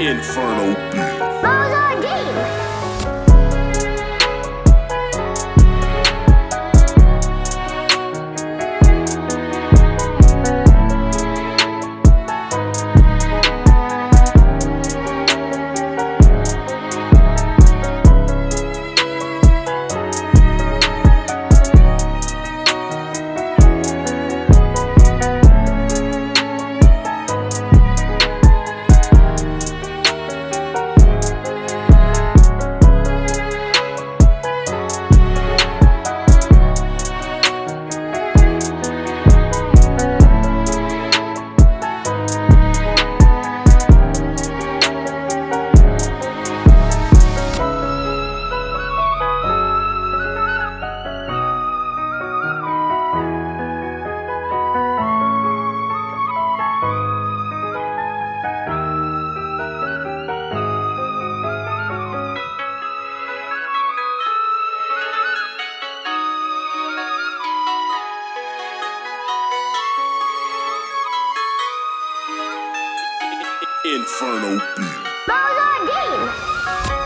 Inferno Beat. Inferno Beat. Those are game